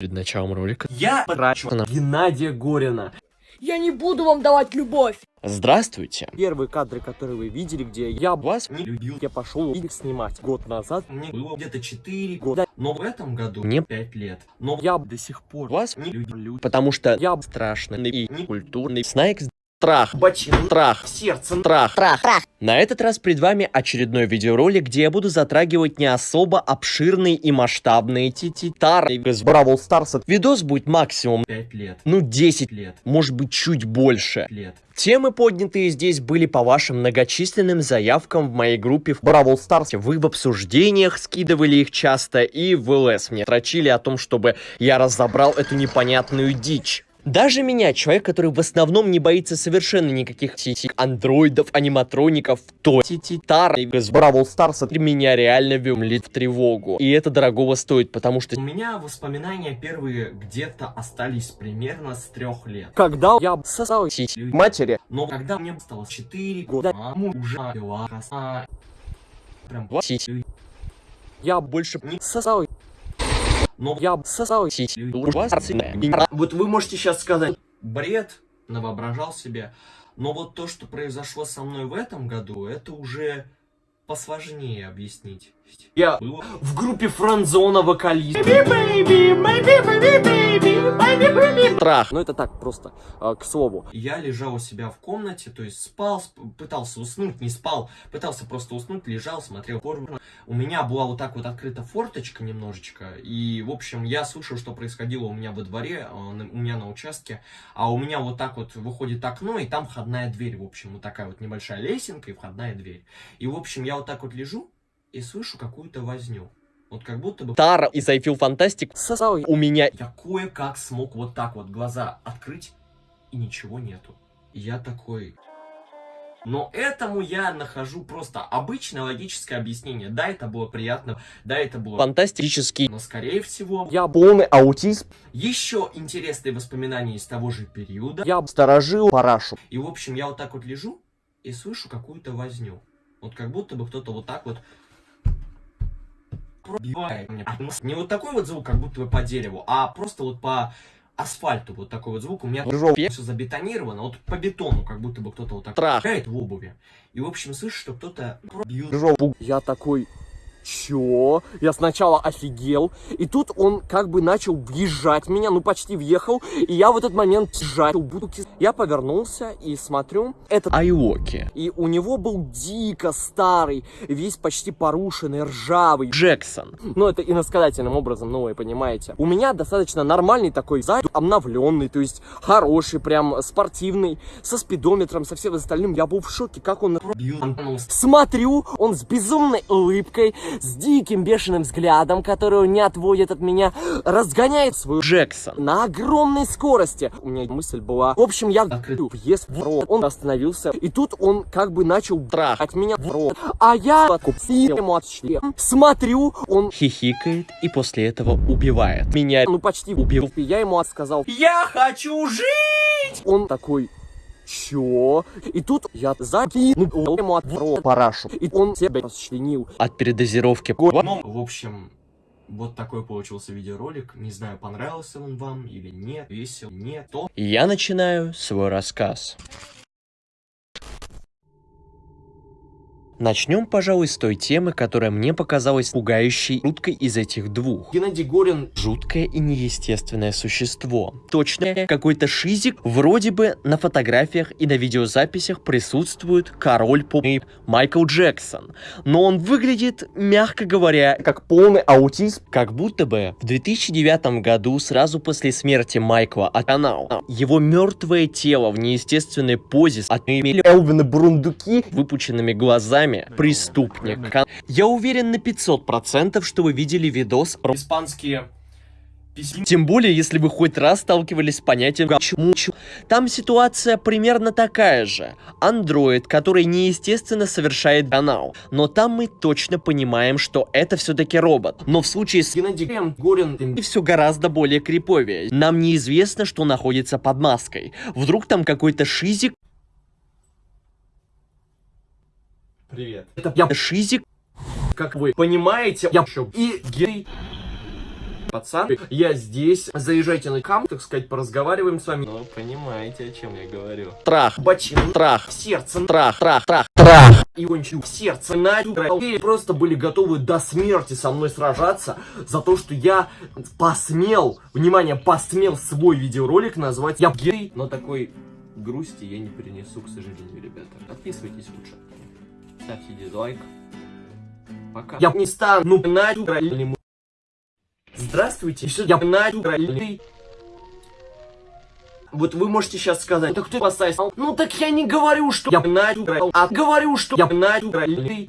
Перед началом ролика. Я потрачу на Геннадия Горина. Я не буду вам давать любовь. Здравствуйте. Первые кадры, которые вы видели, где я Вас не любил, я пошел их снимать год назад. Мне было где-то 4 года, но в этом году Мне 5 лет. Но я до сих пор Вас не люблю. потому что Я страшный и не культурный Снайкс. Страх. бочину Страх. сердцем. Страх. На этот раз перед вами очередной видеоролик, где я буду затрагивать не особо обширные и масштабные титары из Бравл Старса. Видос будет максимум, 5 лет. ну 10, Лет. может быть чуть больше. Лет. Темы, поднятые здесь, были по вашим многочисленным заявкам в моей группе в Бравл Старсе. Вы в обсуждениях скидывали их часто, и в ЛС мне строчили о том, чтобы я разобрал эту непонятную дичь. Даже меня, человек, который в основном не боится совершенно никаких титик, андроидов, аниматроников, то титар из Бравл Старса меня реально вымлит в тревогу. И это дорогого стоит, потому что У меня воспоминания первые где-то остались примерно с трех лет. когда я сосал сиськи матери, Но когда мне стало 4 года, маму уже была коса. Прям сиськи, я больше не сосал но Я сосал. Вот вы можете сейчас сказать, бред, навоображал себе. Но вот то, что произошло со мной в этом году, это уже посложнее объяснить. Я в группе франзона вокалист. Страх. Ну это так, просто э, к слову. Я лежал у себя в комнате, то есть спал, сп- пытался уснуть, не спал, пытался просто уснуть, лежал, смотрел порно. У меня была вот так вот открыта форточка немножечко, и, в общем, я слышал, что происходило у меня во дворе, на- у меня на участке, а у меня вот так вот выходит окно, и там входная дверь, в общем, вот такая вот небольшая лесенка и входная дверь. И, в общем, я вот так вот лежу и слышу какую-то возню. Вот как будто бы Тара из I Feel Fantastic сосал у меня я кое-как смог вот так вот глаза открыть, и ничего нету. И я такой... Но этому я нахожу просто обычное логическое объяснение. Да, это было приятно, да, это было... фантастический. Но, скорее всего, Я полный аутизм. еще интересные воспоминания из того же периода. Я сторожил парашу. И, в общем, я вот так вот лежу и слышу какую-то возню. Вот как будто бы кто-то вот так вот пробивает мне. Не вот такой вот звук, как будто бы по дереву, а просто вот по асфальту вот такой вот звук. У меня Жопе. все забетонировано, вот по бетону, как будто бы кто-то вот так шагает в обуви. И, в общем, слышу, что кто-то пробьет. Жопу. Я такой, чё? Я сначала офигел, и тут он как бы начал въезжать меня, ну почти въехал, и я в этот момент сжал бутылки. Я повернулся и смотрю, этот... Айоки. И у него был дико старый, весь почти порушенный, ржавый. Джексон. Ну, это иносказательным образом, ну, вы понимаете. У меня достаточно нормальный такой зад, обновленный, то есть хороший, прям спортивный, со спидометром, со всем остальным. Я был в шоке, как он Пробьет. Смотрю, он с безумной улыбкой, с диким бешеным взглядом, который он не отводит от меня, разгоняет свою Джексон. на огромной скорости. У меня мысль была... В общем, я Открыт. въезд в рот. Он остановился, и тут он как бы начал Страх. от меня в рот. А я ему от члена. Смотрю, он Хихикает и после этого убивает. Меня ну почти убил. Я ему сказал, Я хочу жить! он такой... Чё? И тут я закинул ему от в парашу. И он себя расчленил. От передозировки. Ну, в общем, вот такой получился видеоролик. Не знаю, понравился он вам или нет. Весел, нет, то. Я начинаю свой рассказ. Начнем, пожалуй, с той темы, которая мне показалась пугающей жуткой из этих двух. Геннадий Горин Жуткое и неестественное существо. Точно какой-то шизик. Вроде бы на фотографиях и на видеозаписях присутствует король поп Майкл Джексон. Но он выглядит, мягко говоря, как полный аутизм. Как будто бы в 2009 году, сразу после смерти Майкла от канала, его мертвое тело в неестественной позе отмели Элвина Бурундуки выпученными глазами преступник. Я уверен на 500%, что вы видели видос испанские письма. тем более, если вы хоть раз сталкивались с понятием «почему». Там ситуация примерно такая же. Андроид, который неестественно совершает канал. Но там мы точно понимаем, что это все-таки робот. Но в случае с Геннадий Горин и все гораздо более криповее. Нам неизвестно, что находится под маской. Вдруг там какой-то шизик, Привет. Это я, шизик, как вы понимаете, я еще и гей. пацан, я здесь, заезжайте на кам, так сказать, поразговариваем с вами. Ну, понимаете, о чем я говорю. Трах, Бочин, трах, сердце, трах, трах, трах, трах. и кончил в сердце на и просто были готовы до смерти со мной сражаться за то, что я посмел, внимание, посмел свой видеоролик назвать я гей, но такой грусти я не перенесу, к сожалению, ребята. Подписывайтесь лучше. Ставьте дизлайк. Пока. Я не стану на Здравствуйте, что я на вот вы можете сейчас сказать, так ты поставил. Ну так я не говорю, что я на а говорю, что я на гей.